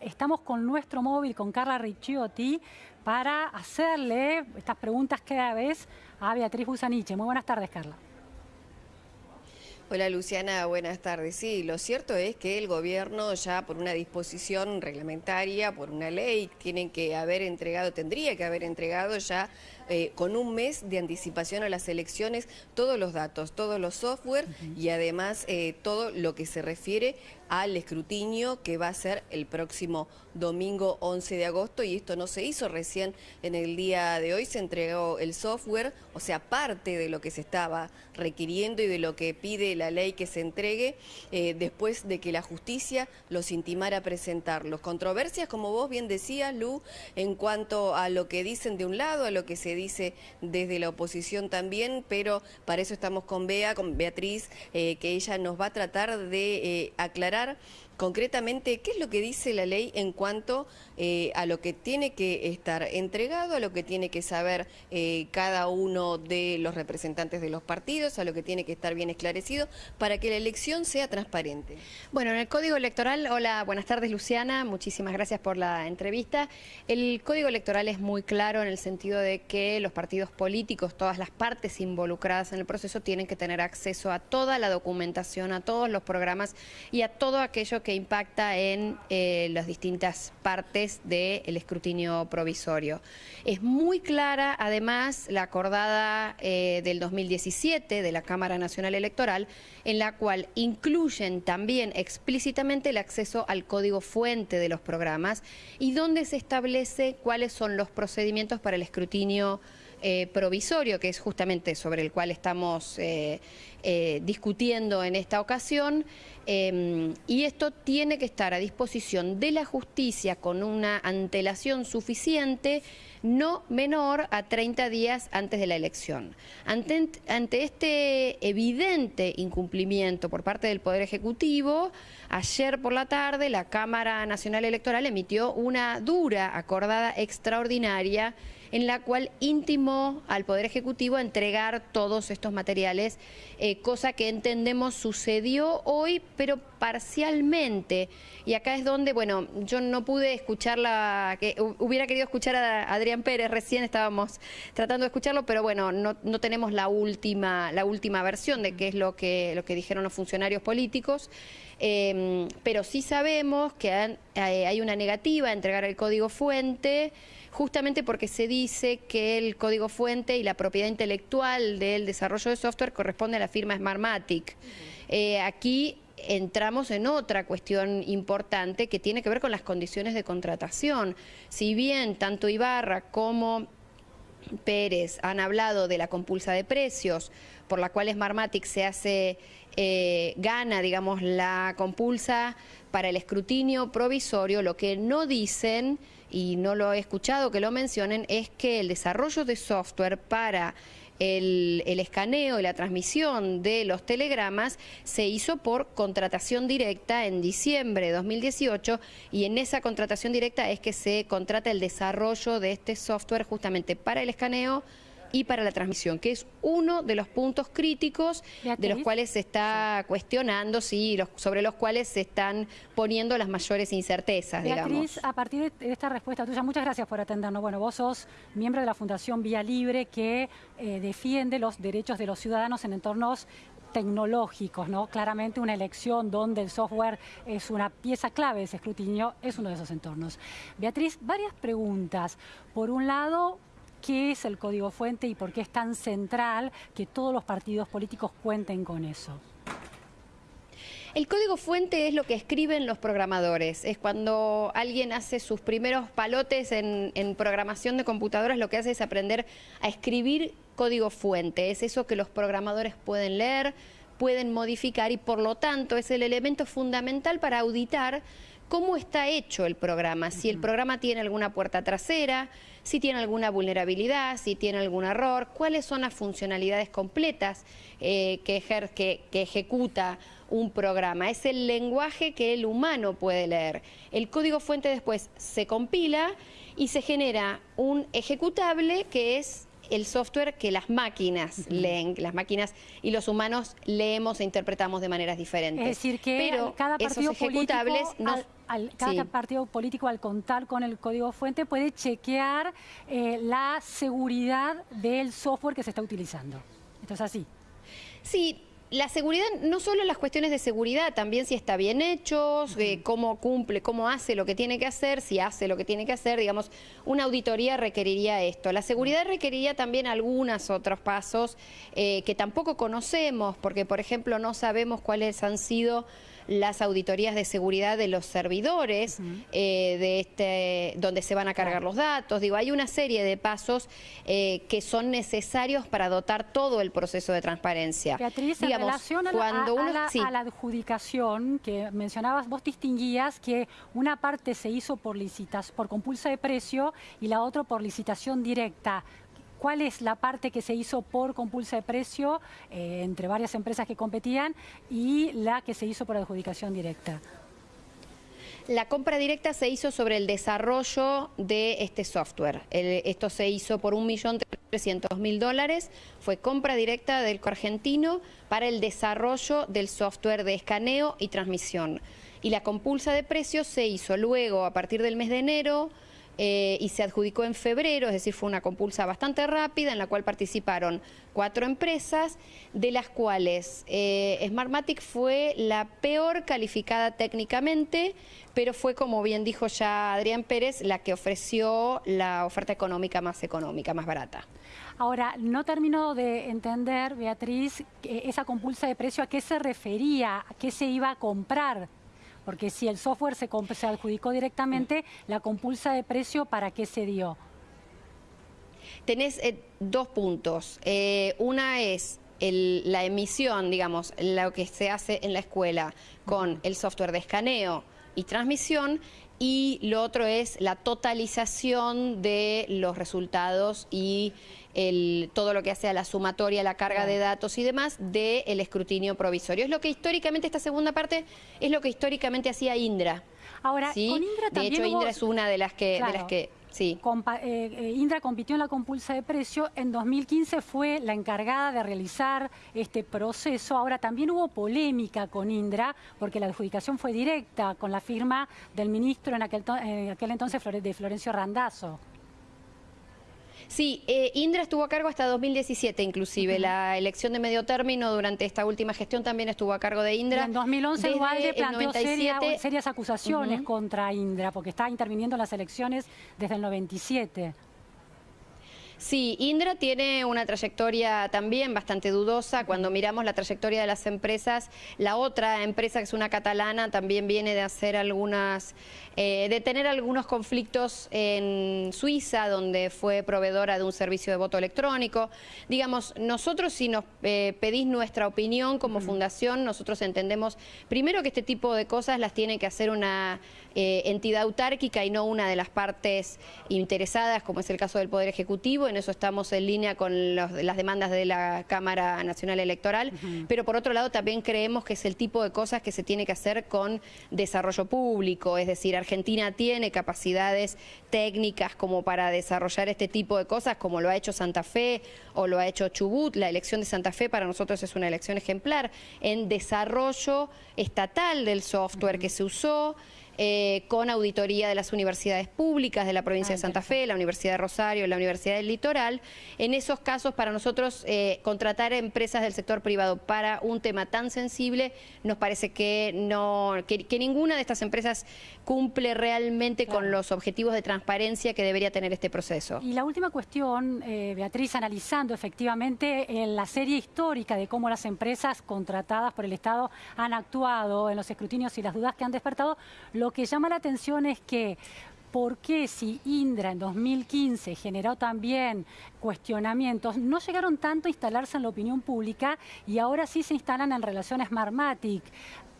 Estamos con nuestro móvil, con Carla Ricciotti, para hacerle estas preguntas cada vez a Beatriz Busaniche. Muy buenas tardes, Carla. Hola Luciana, buenas tardes. Sí, lo cierto es que el gobierno ya por una disposición reglamentaria, por una ley, tienen que haber entregado, tendría que haber entregado ya eh, con un mes de anticipación a las elecciones todos los datos, todos los software y además eh, todo lo que se refiere al escrutinio que va a ser el próximo domingo 11 de agosto y esto no se hizo recién en el día de hoy, se entregó el software, o sea, parte de lo que se estaba requiriendo y de lo que pide la ley que se entregue eh, después de que la justicia los intimara a presentarlos. Controversias, como vos bien decías, Lu, en cuanto a lo que dicen de un lado, a lo que se dice desde la oposición también, pero para eso estamos con Bea, con Beatriz, eh, que ella nos va a tratar de eh, aclarar concretamente qué es lo que dice la ley en cuanto eh, a lo que tiene que estar entregado, a lo que tiene que saber eh, cada uno de los representantes de los partidos, a lo que tiene que estar bien esclarecido para que la elección sea transparente. Bueno, en el Código Electoral, hola, buenas tardes Luciana, muchísimas gracias por la entrevista. El Código Electoral es muy claro en el sentido de que los partidos políticos, todas las partes involucradas en el proceso tienen que tener acceso a toda la documentación, a todos los programas y a todo aquello que impacta en eh, las distintas partes del escrutinio provisorio. Es muy clara, además, la acordada eh, del 2017 de la Cámara Nacional Electoral, en la cual incluyen también explícitamente el acceso al código fuente de los programas y donde se establece cuáles son los procedimientos para el escrutinio eh, provisorio, que es justamente sobre el cual estamos eh, eh, discutiendo en esta ocasión, em, y esto tiene que estar a disposición de la justicia con una antelación suficiente, no menor a 30 días antes de la elección. Ante, ante este evidente incumplimiento por parte del Poder Ejecutivo, ayer por la tarde la Cámara Nacional Electoral emitió una dura acordada extraordinaria en la cual intimó al Poder Ejecutivo a entregar todos estos materiales, eh, cosa que entendemos sucedió hoy, pero parcialmente. Y acá es donde, bueno, yo no pude escucharla, que hubiera querido escuchar a Adrián Pérez, recién estábamos tratando de escucharlo, pero bueno, no, tenemos la última, la última versión de qué es lo que, lo que dijeron los funcionarios políticos. Em, pero sí sabemos que eh, hay una negativa a entregar el código fuente, justamente porque se dice que el código fuente y la propiedad intelectual del desarrollo de software corresponde a la firma Smartmatic. Eh, aquí entramos en otra cuestión importante que tiene que ver con las condiciones de contratación. Si bien tanto Ibarra como Pérez han hablado de la compulsa de precios, por la cual Smartmatic se hace, eh, gana, digamos, la compulsa para el escrutinio provisorio, lo que no dicen, y no lo he escuchado que lo mencionen, es que el desarrollo de software para el, escaneo y la transmisión de los telegramas se hizo por contratación directa en diciembre de 2018 y en esa contratación directa es que se contrata el desarrollo de este software justamente para el escaneo y para la transmisión, que es uno de los puntos críticos de los cuales se está cuestionando, sí, los, sobre los cuales se están poniendo las mayores incertezas, Beatriz, a partir de esta respuesta tuya, muchas gracias por atendernos. Bueno, vos sos miembro de la Fundación Vía Libre que eh, defiende los derechos de los ciudadanos en entornos tecnológicos, ¿no? Claramente una elección donde el software es una pieza clave de ese escrutinio, es uno de esos entornos. Beatriz, varias preguntas. Por un lado, qué es el código fuente y por qué es tan central que todos los partidos políticos cuenten con eso. El código fuente es lo que escriben los programadores. Es cuando alguien hace sus primeros palotes en, programación de computadoras, lo que hace es aprender a escribir código fuente. Es eso que los programadores pueden leer, pueden modificar y por lo tanto es el elemento fundamental para auditar cómo está hecho el programa, si el programa tiene alguna puerta trasera, si tiene alguna vulnerabilidad, si tiene algún error, cuáles son las funcionalidades completas eh, que, que ejecuta un programa. Es el lenguaje que el humano puede leer. El código fuente después se compila y se genera un ejecutable que es el software que las máquinas leen, las máquinas y los humanos leemos e interpretamos de maneras diferentes. Es decir, que Pero cada partido ejecutables político, al, cada partido político al contar con el código fuente puede chequear eh, la seguridad del software que se está utilizando. Esto es así. Sí, la seguridad, no solo las cuestiones de seguridad, también si está bien hecho, eh, cómo cumple, cómo hace lo que tiene que hacer, si hace lo que tiene que hacer, digamos, una auditoría requeriría esto. La seguridad requeriría también algunos otros pasos eh, que tampoco conocemos, porque por ejemplo no sabemos cuáles han sido las auditorías de seguridad de los servidores, eh, de este, donde se van a cargar los datos. Digo, hay una serie de pasos eh, que son necesarios para dotar todo el proceso de transparencia. Beatriz, en relación a, la, adjudicación que mencionabas, vos distinguías que una parte se hizo por, licitas, por compulsa de precio y la otra por licitación directa cuál es la parte que se hizo por compulsa de precio eh, entre varias empresas que competían y la que se hizo por adjudicación directa. La compra directa se hizo sobre el desarrollo de este software. esto se hizo por 1.300.000 dólares. Fue compra directa del argentino para el desarrollo del software de escaneo y transmisión. Y la compulsa de precios se hizo luego, a partir del mes de enero, eh, y se adjudicó en febrero, es decir, fue una compulsa bastante rápida en la cual participaron cuatro empresas, de las cuales eh, Smartmatic fue la peor calificada técnicamente, pero fue, como bien dijo ya Adrián Pérez, la que ofreció la oferta económica más económica, más barata. Ahora, no termino de entender, Beatriz, esa compulsa de precio, ¿a qué se refería? ¿A qué se iba a comprar? Porque si el software se, adjudicó directamente, la compulsa de precio, ¿para qué se dio? Tenés eh, dos puntos. Eh, una es la emisión, digamos, lo que se hace en la escuela con el software de escaneo y transmisión y lo otro es la totalización de los resultados y todo lo que hace a la sumatoria, la carga de datos y demás del escrutinio provisorio. Es lo que históricamente, esta segunda parte, es lo que históricamente hacía Indra. Ahora, con Indra De hecho, Indra es una de las que... De las que Sí. Eh, eh, Indra compitió en la compulsa de precio, en 2015 fue la encargada de realizar este proceso. Ahora también hubo polémica con Indra porque la adjudicación fue directa con la firma del ministro en aquel, en aquel entonces de Florencio Randazzo. Sí, eh, Indra estuvo a cargo hasta 2017 inclusive. La elección de medio término durante esta última gestión también estuvo a cargo de Indra. en 2011 Ubalde planteó serias acusaciones contra Indra porque está interviniendo en las elecciones desde el 97. Sí, Indra tiene una trayectoria también bastante dudosa. Cuando miramos la trayectoria de las empresas, la otra empresa que es una catalana también viene de hacer algunas, eh, de tener algunos conflictos en Suiza, donde fue proveedora de un servicio de voto electrónico. Digamos, nosotros si nos eh, pedís nuestra opinión como fundación, nosotros entendemos primero que este tipo de cosas las tiene que hacer una eh, entidad autárquica y no una de las partes interesadas, como es el caso del Poder Ejecutivo en eso estamos en línea con las demandas de la Cámara Nacional Electoral, pero por otro lado también creemos que es el tipo de cosas que se tiene que hacer con desarrollo público, es decir, Argentina tiene capacidades técnicas como para desarrollar este tipo de cosas, como lo ha hecho Santa Fe o lo ha hecho Chubut. La elección de Santa Fe para nosotros es una elección ejemplar. En desarrollo estatal del software que se usó, eh, con auditoría de las universidades públicas de la provincia de ah, Santa Fe, la Universidad de Rosario, la Universidad del Litoral. En esos casos, para nosotros, eh, contratar empresas del sector privado para un tema tan sensible, nos parece que, no, que, ninguna de estas empresas cumple realmente con los objetivos de transparencia que debería tener este proceso. Y la última cuestión, eh, Beatriz, analizando efectivamente la serie histórica de cómo las empresas contratadas por el Estado han actuado en los escrutinios y las dudas que han despertado, lo que llama la atención es que ¿Por qué si Indra en 2015 generó también cuestionamientos, no llegaron tanto a instalarse en la opinión pública y ahora sí se instalan en relación a Smartmatic?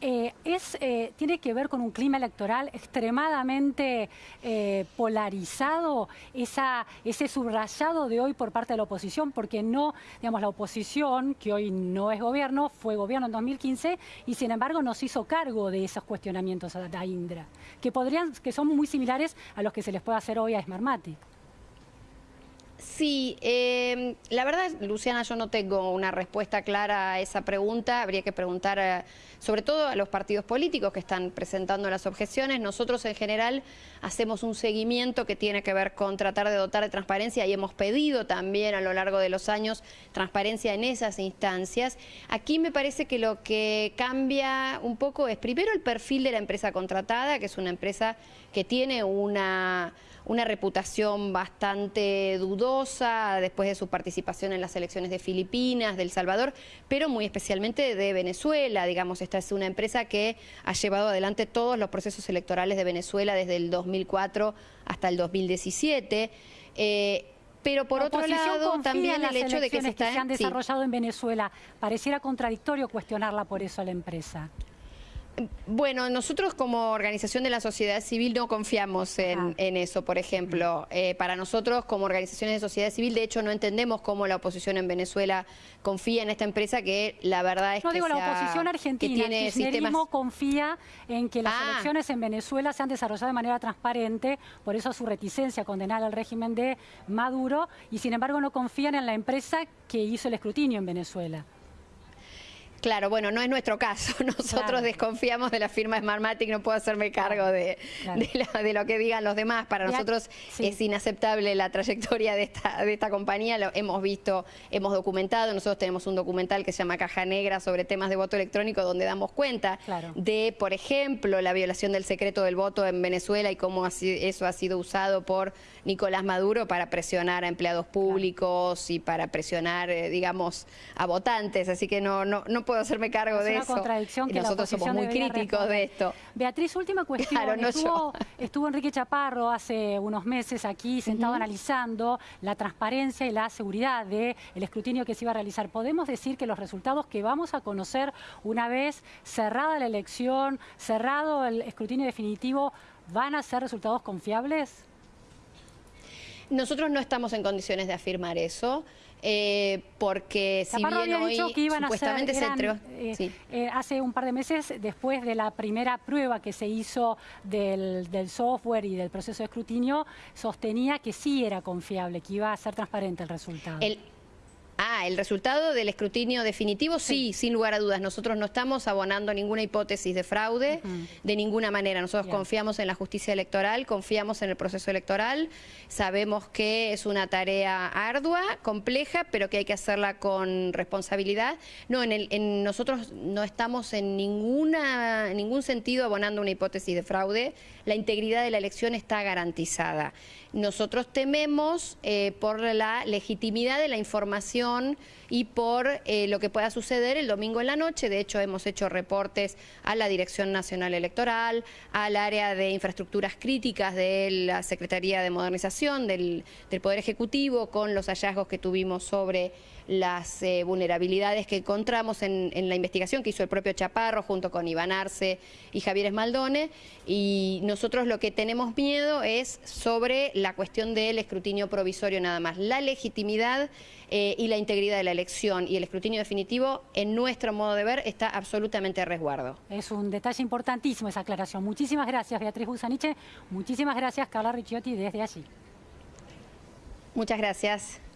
Eh, es, eh, tiene que ver con un clima electoral extremadamente eh, polarizado, esa, ese subrayado de hoy por parte de la oposición, porque no, digamos, la oposición, que hoy no es gobierno, fue gobierno en 2015 y sin embargo nos hizo cargo de esos cuestionamientos a Indra, que, podrían, que son muy similares a los que se les puede hacer hoy a Smartmatic. Sí, eh, la verdad, Luciana, yo no tengo una respuesta clara a esa pregunta. Habría que preguntar, eh, sobre todo a los partidos políticos que están presentando las objeciones. Nosotros, en general, hacemos un seguimiento que tiene que ver con tratar de dotar de transparencia y hemos pedido también a lo largo de los años transparencia en esas instancias. Aquí me parece que lo que cambia un poco es primero el perfil de la empresa contratada, que es una empresa que tiene una una reputación bastante dudosa después de su participación en las elecciones de Filipinas, de El Salvador, pero muy especialmente de Venezuela. Digamos, esta es una empresa que ha llevado adelante todos los procesos electorales de Venezuela desde el 2004 hasta el 2017. Eh, pero por otro lado, también el hecho de que se, está, que se han desarrollado en Venezuela, pareciera contradictorio cuestionarla por eso a la empresa. Bueno, nosotros como organización de la sociedad civil no confiamos en, eso, por ejemplo. Eh, para nosotros como organizaciones de sociedad civil, de hecho, no entendemos cómo la oposición en Venezuela confía en esta empresa que la verdad es no, que digo, la oposición argentina, tiene el kirchnerismo confía en que las ah. elecciones en Venezuela se han desarrollado de manera transparente, por eso su reticencia a condenar al régimen de Maduro, y sin embargo no confían en la empresa que hizo el escrutinio en Venezuela. Claro, bueno, no es nuestro caso. Nosotros desconfiamos de la firma Smartmatic, no puedo hacerme cargo de, de, lo que digan los demás. Para nosotros es inaceptable la trayectoria de esta, de esta compañía, lo hemos visto, hemos documentado, nosotros tenemos un documental que se llama Caja Negra sobre temas de voto electrónico donde damos cuenta de, por ejemplo, la violación del secreto del voto en Venezuela y cómo eso ha sido usado por Nicolás Maduro para presionar a empleados públicos y para presionar, eh, digamos, a votantes. Así que no, no, no puedo hacerme cargo de eso. Contradicción que nosotros somos muy críticos de esto. Beatriz, última cuestión. estuvo, Enrique Chaparro hace unos meses aquí sentado analizando la transparencia y la seguridad del escrutinio que se iba a realizar. ¿Podemos decir que los resultados que vamos a conocer una vez cerrada la elección, cerrado el escrutinio definitivo, van a ser resultados confiables? Nosotros no estamos en condiciones de afirmar eso. Eh, porque si bien hoy supuestamente se entregó... Eh, eh, hace un par de meses, después de la primera prueba que se hizo del, software y del proceso de escrutinio, sostenía que sí era confiable, que iba a ser transparente el resultado. Ah, el resultado del escrutinio definitivo, sí, sin lugar a dudas. Nosotros no estamos abonando ninguna hipótesis de fraude de ninguna manera. Nosotros confiamos en la justicia electoral, confiamos en el proceso electoral, sabemos que es una tarea ardua, compleja, pero que hay que hacerla con responsabilidad. No, en, el, en nosotros no estamos en ninguna, en ningún sentido abonando una hipótesis de fraude. La integridad de la elección está garantizada. Nosotros tememos eh, por la legitimidad de la información y por eh, lo que pueda suceder el domingo en la noche. De hecho, hemos hecho reportes a la Dirección Nacional Electoral, al área de infraestructuras críticas de la Secretaría de Modernización del, Poder Ejecutivo con los hallazgos que tuvimos sobre las eh, vulnerabilidades que encontramos en, en, la investigación que hizo el propio Chaparro junto con Iván Arce y Javier Esmaldone. Y nosotros lo que tenemos miedo es sobre la cuestión del escrutinio provisorio nada más. La legitimidad eh, y la integridad de la elección y el escrutinio definitivo, en nuestro modo de ver, está absolutamente a resguardo. Es un detalle importantísimo esa aclaración. Muchísimas gracias, Beatriz Busaniche. Muchísimas gracias, Carla Ricciotti, desde allí. Muchas gracias. Gracias.